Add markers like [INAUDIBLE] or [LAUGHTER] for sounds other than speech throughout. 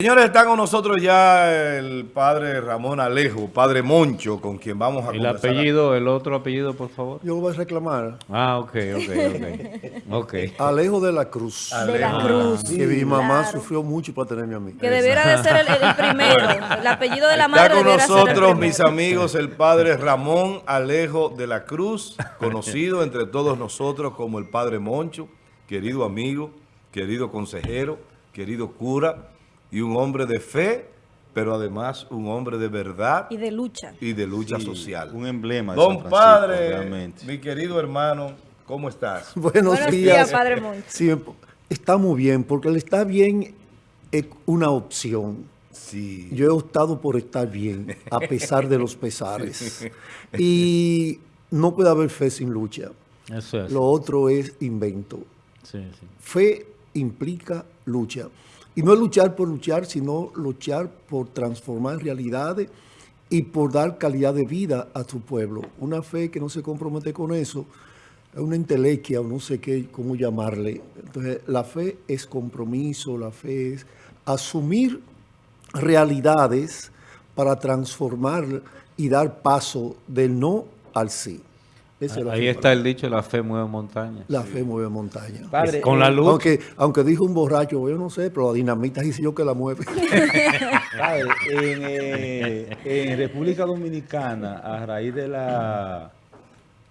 Señores, está con nosotros ya el padre Ramón Alejo, padre Moncho, con quien vamos a El conversar. apellido, el otro apellido, por favor. Yo lo voy a reclamar. Ah, ok, ok, ok. [LAUGHS] Ok. Alejo de la Cruz. de la Cruz. Que mi mamá Claro. sufrió mucho para tenerme a mí. Que debiera de ser el, el primero. El apellido de la madre Está con el nosotros, mis amigos, el padre Ramón Alejo de la Cruz, conocido entre todos nosotros como el padre Moncho, querido amigo, querido consejero, querido cura y un hombre de fe, pero además un hombre de verdad Y de lucha. y de lucha Sí, social. Un emblema de San Don Francisco, Padre, realmente. mi querido hermano, ¿cómo estás? [LAUGHS] Buenos, Buenos días. días, Padre Moncho. Sí, está muy bien, porque el estar bien es una opción. Sí. Yo he optado por estar bien, a pesar de los pesares. [LAUGHS] Y no puede haber fe sin lucha. Eso es. Lo otro es invento. Sí, sí. Fe implica lucha. Y no es luchar por luchar, sino luchar por transformar realidades y por dar calidad de vida a su pueblo. Una fe que no se compromete con eso es una entelequia o no sé qué, cómo llamarle. Entonces, la fe es compromiso, la fe es asumir realidades para transformar y dar paso del no al sí. Ahí está el dicho, la fe mueve montaña. La fe mueve montaña. Padre, Con la luz. Aunque, aunque dijo un borracho, yo no sé, pero la dinamita dice yo que la mueve. [LAUGHS] Padre, en, eh, en República Dominicana, a raíz de las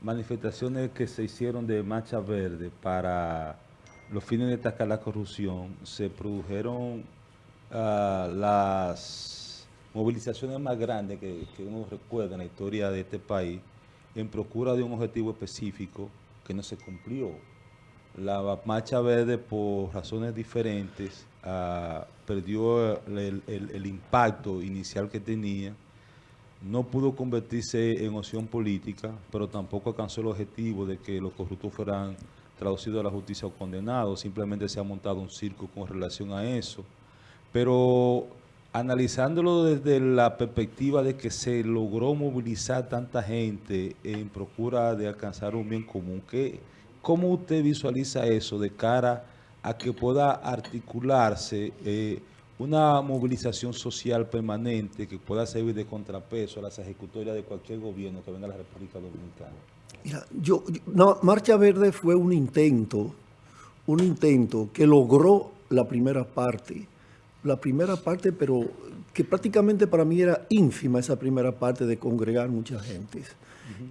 manifestaciones que se hicieron de Marcha Verde para los fines de atacar la corrupción, se produjeron ah, las movilizaciones más grandes que, que uno recuerda en la historia de este país en procura de un objetivo específico que no se cumplió. La Marcha Verde, por razones diferentes, ah, perdió el, el- el impacto inicial que tenía. No pudo convertirse en opción política, pero tampoco alcanzó el objetivo de que los corruptos fueran traducidos a la justicia o condenados. Simplemente se ha montado un circo con relación a eso. Pero analizándolo desde la perspectiva de que se logró movilizar tanta gente en procura de alcanzar un bien común, ¿qué, ¿cómo usted visualiza eso de cara a que pueda articularse eh, una movilización social permanente que pueda servir de contrapeso a las ejecutorias de cualquier gobierno que venga a la República Dominicana? Mira, yo, no, Marcha Verde fue un intento, un intento que logró la primera parte. La primera parte, pero que prácticamente para mí era ínfima esa primera parte de congregar mucha gente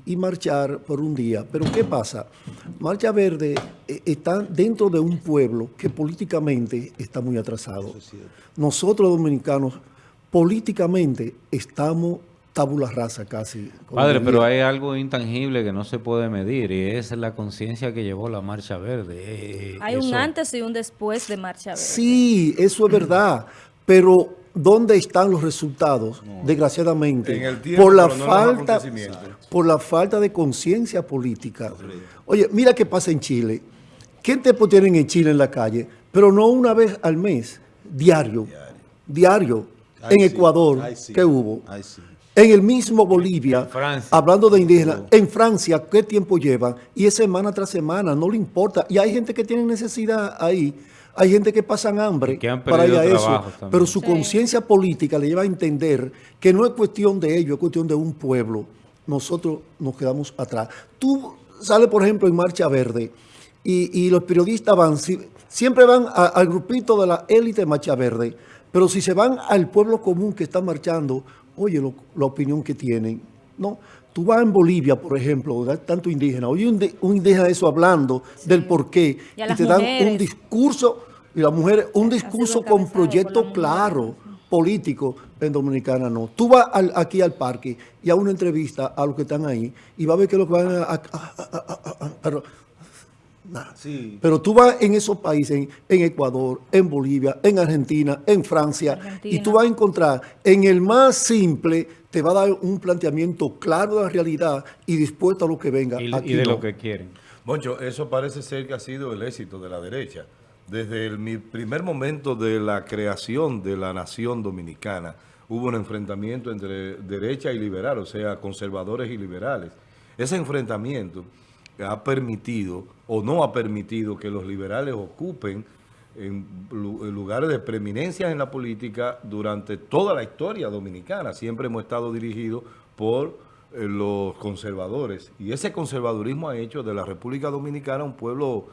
y marchar por un día. Pero ¿qué pasa? Marcha Verde eh, está dentro de un pueblo que políticamente está muy atrasado. Nosotros dominicanos políticamente estamos tabula rasa casi. Padre, pero hay algo intangible que no se puede medir y es la conciencia que llevó la Marcha Verde. Eh, Hay un antes y un después de Marcha Verde. Sí, eso es verdad, pero ¿dónde están los resultados? Desgraciadamente, En el tiempo, por la falta, por la falta de conciencia política. Oye, mira qué pasa en Chile. ¿Qué tiempo tienen en Chile en la calle? Pero no una vez al mes, diario, diario. Ay, en sí, Ecuador, ay, sí, ¿qué hubo? ay, sí. En el mismo Bolivia, Francia. hablando de indígenas, en Francia, ¿qué tiempo llevan? Y es semana tras semana, no le importa. Y hay gente que tiene necesidad ahí, hay gente que pasan hambre Y que han para ir a eso. también. Pero su Sí. conciencia política le lleva a entender que no es cuestión de ellos, es cuestión de un pueblo. Nosotros nos quedamos atrás. Tú sales, por ejemplo, en Marcha Verde y, y los periodistas van, si- siempre van a- al grupito de la élite de Marcha Verde, pero si se van al pueblo común que está marchando, oye lo- la opinión que tienen. No, tú vas en Bolivia, por ejemplo, tanto indígena, oye un, de- un indígena de eso hablando del por qué, Y te dan un discurso, y las mujeres, un discurso con proyecto claro, político, en Dominicana no. Tú vas al- aquí al parque y a una entrevista a los que están ahí y va a ver que lo que van a... nada. Sí. Pero tú vas en esos países, en, en Ecuador, en Bolivia, en Argentina, en Francia, Argentina. y tú vas a encontrar en el más simple, te va a dar un planteamiento claro de la realidad y dispuesto a lo que venga. y, de no. lo que quieren. Moncho, eso parece ser que ha sido el éxito de la derecha. Desde el mi primer momento de la creación de la nación dominicana, hubo un enfrentamiento entre derecha y liberal, o sea, conservadores y liberales. Ese enfrentamiento ha permitido o no ha permitido que los liberales ocupen en, lu- en lugares de preeminencia en la política durante toda la historia dominicana. Siempre hemos estado dirigidos por eh, los conservadores. Y ese conservadurismo ha hecho de la República Dominicana un pueblo,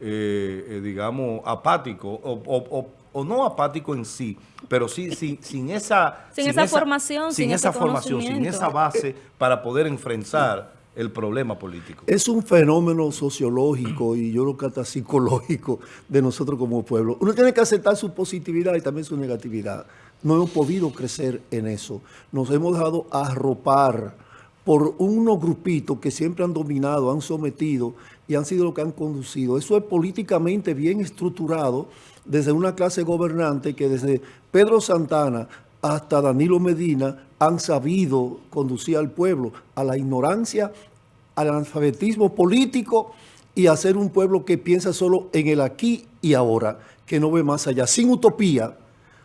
eh, eh, digamos, apático o, o- o- o no apático en sí, pero sí sin, sin esa... Sin esa formación, sin esa formación, sin esa base para poder enfrentar el problema político. Es un fenómeno sociológico y yo creo que hasta psicológico de nosotros como pueblo. Uno tiene que aceptar su positividad y también su negatividad. No hemos podido crecer en eso. Nos hemos dejado arropar por unos grupitos que siempre han dominado, han sometido y han sido lo que han conducido. Eso es políticamente bien estructurado desde una clase gobernante que desde Pedro Santana hasta Danilo Medina han sabido conducir al pueblo a la ignorancia, al analfabetismo político y a ser un pueblo que piensa solo en el aquí y ahora, que no ve más allá, sin utopía.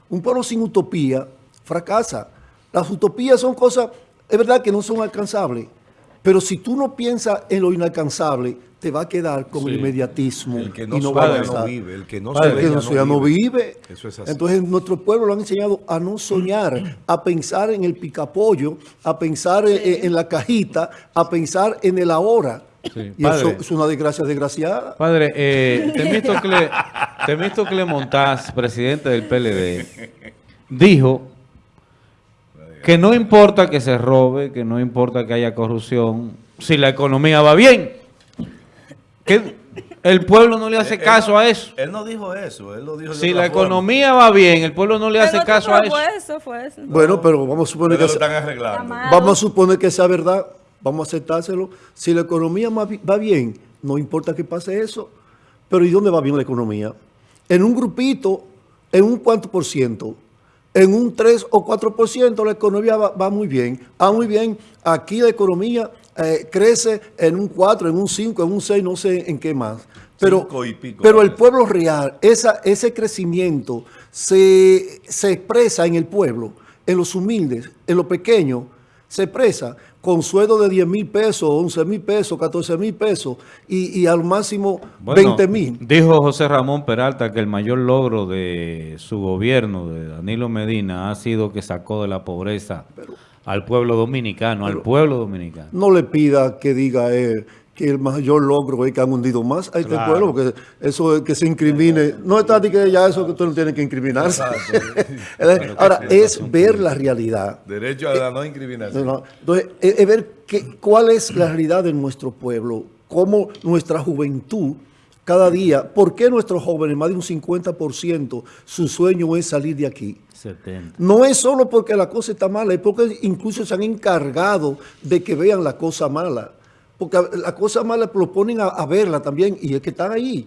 Un pueblo sin utopía fracasa. Las utopías son cosas, es verdad que no son alcanzables, pero si tú no piensas en lo inalcanzable, te va a quedar con el inmediatismo El que no, y no va a no vive, el que no Padre, sueña que no vive. Eso es así. Entonces, nuestro pueblo lo han enseñado a no soñar, a pensar en el picapollo, a pensar en, en la cajita, a pensar en el ahora. Sí. Y eso es una desgracia desgraciada. Padre, eh, Temístocle, Temístocle Montaz, presidente del PLD, dijo que no importa que se robe, que no importa que haya corrupción, si la economía va bien. Que el pueblo no le hace Él caso a eso. Él no dijo eso, él lo dijo Si la forma. economía va bien, el pueblo no le hace caso a eso. fue eso, fue eso. Bueno, pero vamos a suponer Pero que están arreglando. Vamos a suponer que sea verdad, vamos a aceptárselo. Si la economía va bien, no importa que pase eso, pero ¿y dónde va bien la economía? En un grupito, en un cuánto por ciento, en un 3 o 4 por ciento la economía va, va muy bien. Ah, muy bien, aquí la economía eh, crece en un 4, en un 5, en un 6, no sé en qué más. Pero, Cinco y pico, pero el pueblo real, esa, ese crecimiento se, se expresa en el pueblo, en los humildes, en los pequeños, se expresa con sueldo de 10 mil pesos, 11 mil pesos, 14 mil pesos y, y al máximo Bueno, 20 mil. Dijo José Ramón Peralta que el mayor logro de su gobierno, de Danilo Medina, ha sido que sacó de la pobreza al pueblo dominicano, al pueblo dominicano. No le pida que diga él que el mayor logro es que han hundido más a este Claro. pueblo, porque eso es que se incrimine. No está de que ya eso que usted no tiene que incriminarse. [LAUGHS] Ahora, es ver la realidad. Derecho a la no incriminación. No, no. Entonces, es, es ver qué- cuál es la realidad de nuestro pueblo, cómo nuestra juventud cada día, por qué nuestros jóvenes, más de un 50%, su sueño es salir de aquí. 70. No es solo porque la cosa está mala, es porque incluso se han encargado de que vean la cosa mala. Porque la cosa mala lo ponen a, a verla también y es que están ahí.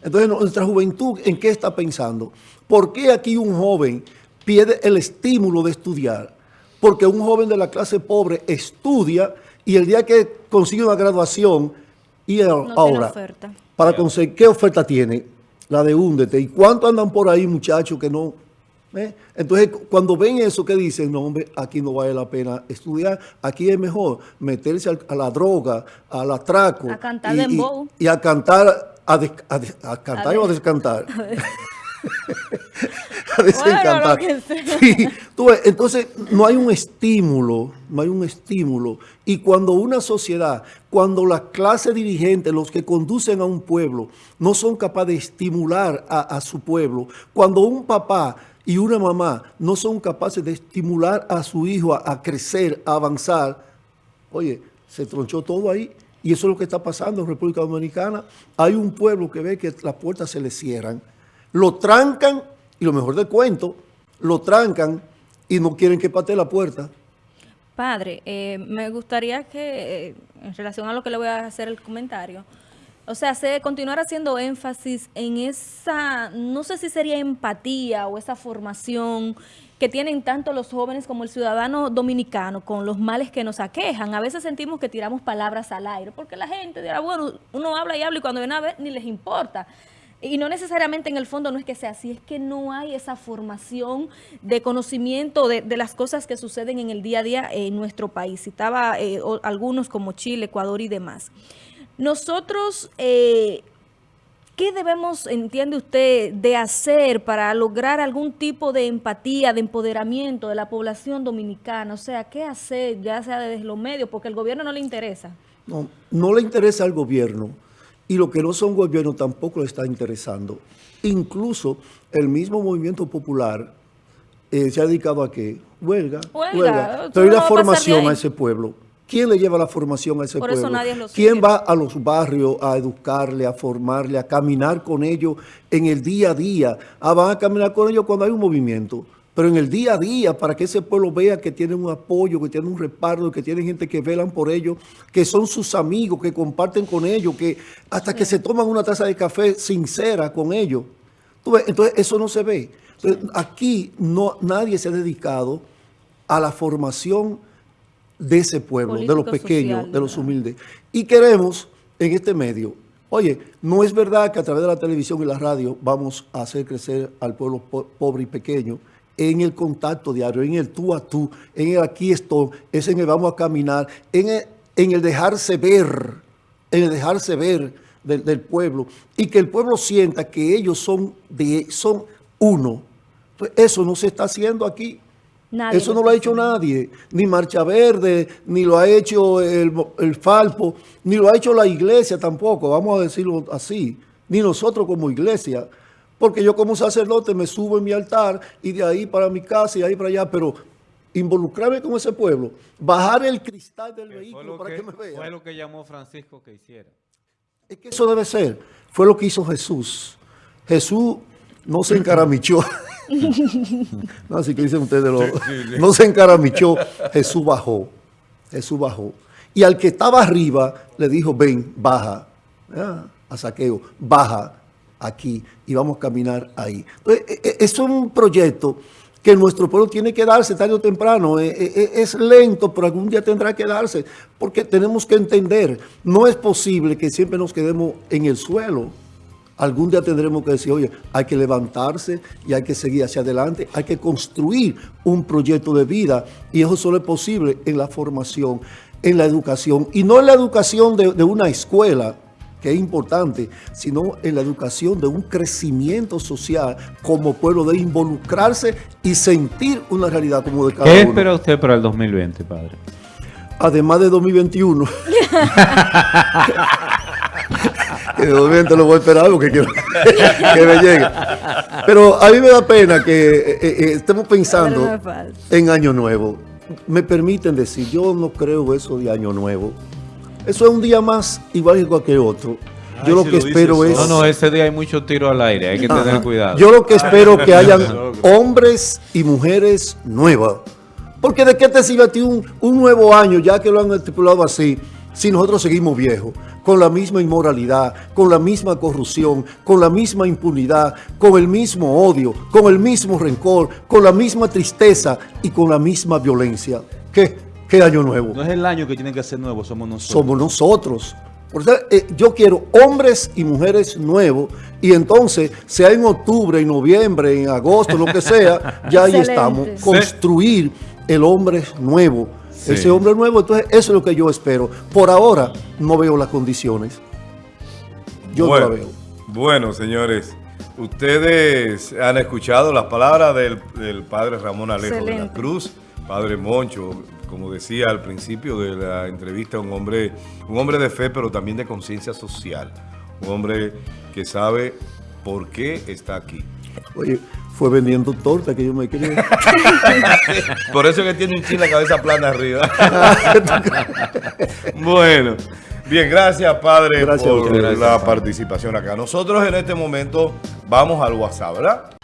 Entonces, nuestra juventud, ¿en qué está pensando? ¿Por qué aquí un joven pierde el estímulo de estudiar? Porque un joven de la clase pobre estudia y el día que consigue una graduación, y a- No tiene ahora, oferta. Para conseguir, ¿qué oferta tiene? La de húndete. ¿Y cuánto andan por ahí, muchachos, que no? ¿Eh? Entonces, cu- cuando ven eso, que dicen, no, hombre, aquí no vale la pena estudiar, aquí es mejor meterse al- a la droga, al atraco. A cantar y, y- y a cantar, a, des- a des- a cantar A o a des- descantar. [LAUGHS] [LAUGHS] [LAUGHS] a desencantar. Bueno, lo que sea. Sí, tú ves, entonces no hay un estímulo, no hay un estímulo. Y cuando una sociedad, cuando la clase dirigente, los que conducen a un pueblo, no son capaces de estimular a, a su pueblo, cuando un papá y una mamá no son capaces de estimular a su hijo a, a crecer, a avanzar, oye, se tronchó todo ahí. Y eso es lo que está pasando en República Dominicana. Hay un pueblo que ve que las puertas se le cierran, lo trancan, y lo mejor del cuento, lo trancan y no quieren que patee la puerta. Padre, eh, me gustaría que, eh, en relación a lo que le voy a hacer el comentario, o sea, se continuar haciendo énfasis en esa, no sé si sería empatía o esa formación que tienen tanto los jóvenes como el ciudadano dominicano con los males que nos aquejan. A veces sentimos que tiramos palabras al aire, porque la gente dirá, bueno, uno habla y habla y cuando viene a ver ni les importa. Y no necesariamente en el fondo no es que sea así, es que no hay esa formación de conocimiento de, las cosas que suceden en el día a día en nuestro país. Citaba eh, algunos como Chile, Ecuador y demás. Nosotros, eh, ¿qué debemos, entiende usted, de hacer para lograr algún tipo de empatía, de empoderamiento de la población dominicana? O sea, ¿qué hacer, ya sea desde los medios? Porque el gobierno no le interesa. No, no le interesa al gobierno y lo que no son gobiernos tampoco le está interesando. Incluso el mismo movimiento popular eh, se ha dedicado a qué? Huelga, Huelga. huelga. Pero ¿y no la formación a ese pueblo? ¿Quién le lleva la formación a ese Por eso pueblo? nadie lo ¿Quién sigue. va a los barrios a educarle, a formarle, a caminar con ellos en el día a día? Ah, van a caminar con ellos cuando hay un movimiento. Pero en el día a día, para que ese pueblo vea que tienen un apoyo, que tienen un respaldo, que tienen gente que velan por ellos, que son sus amigos, que comparten con ellos, que hasta que se toman una taza de café sincera con ellos. Entonces, eso no se ve. Entonces, aquí no, nadie se ha dedicado a la formación de ese pueblo, de los pequeños, social, de los humildes. Y queremos en este medio, oye, no es verdad que a través de la televisión y la radio vamos a hacer crecer al pueblo po- pobre y pequeño en el contacto diario, en el tú a tú, en el aquí estoy, es en el vamos a caminar, en el, en el dejarse ver, en el dejarse ver del, del pueblo y que el pueblo sienta que ellos son, de, son uno. Pues eso no se está haciendo aquí. Nadie Eso no lo ha hecho nadie, ni Marcha Verde, ni lo ha hecho el, el Falpo, ni lo ha hecho la iglesia tampoco, vamos a decirlo así, ni nosotros como iglesia, porque yo como sacerdote me subo en mi altar y de ahí para mi casa y de ahí para allá, pero involucrarme con ese pueblo, bajar el cristal del vehículo para que, me vea. fue lo que llamó Francisco que hiciera. Es que eso debe ser. Fue lo que hizo Jesús. Jesús no se encaramichó. [LAUGHS] no, así que dicen ustedes, lo- no se encaramichó. Jesús bajó. Jesús bajó. Y al que estaba arriba le dijo, ven, baja. Ah, a saqueo, baja aquí y vamos a caminar ahí. Entonces, e- e- eso es un proyecto que nuestro pueblo tiene que darse tarde o temprano. Es lento, pero algún día tendrá que darse, porque tenemos que entender, no es posible que siempre nos quedemos en el suelo. Algún día tendremos que decir, oye, hay que levantarse y hay que seguir hacia adelante, hay que construir un proyecto de vida y eso solo es posible en la formación, en la educación y no en la educación de, de una escuela, que es importante, sino en la educación de un crecimiento social como pueblo, de involucrarse y sentir una realidad como de cada ¿Qué uno. espera usted para el 2020, padre? Además de 2021. que de 2020 lo voy a esperar porque quiero [LAUGHS] que me llegue. Pero a mí me da pena que eh, eh, estemos pensando en Año Nuevo. Me permiten decir, yo no creo eso de Año Nuevo. Eso es un día más igual que cualquier otro. Ay, Yo lo si que lo espero es... No, no, ese día hay mucho tiro al aire, hay que tener cuidado. Yo lo que espero que hayan hombres y mujeres nuevas. Porque de qué te sirve a ti un, un nuevo año, ya que lo han estipulado así, si nosotros seguimos viejos, con la misma inmoralidad, con la misma corrupción, con la misma impunidad, con el mismo odio, con el mismo rencor, con la misma tristeza y con la misma violencia. ¿Qué? ¿Qué año nuevo? No es el año que tiene que ser nuevo, somos nosotros. somos nosotros. Por eso, eh, yo quiero hombres y mujeres nuevos y entonces, sea en octubre, en noviembre, en agosto, lo que sea, [LAUGHS] ya ahí Excelente. estamos. Construir el hombre nuevo. Sí. Ese hombre nuevo, entonces eso es lo que yo espero. Por ahora no veo las condiciones. Yo bueno, no la veo. Bueno, señores, ustedes han escuchado las palabras del, del padre Ramón Alejo de la. Cruz, padre Moncho, como decía al principio de la entrevista, un hombre, un hombre de fe, pero también de conciencia social. Un hombre que sabe por qué está aquí. Oye, fue vendiendo torta que yo me quería. [LAUGHS] Por eso que tiene un chile la cabeza plana arriba. [LAUGHS] bueno, bien, gracias padre Gracias por la participación acá. Nosotros en este momento vamos al WhatsApp, ¿verdad?